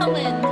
Come Colin.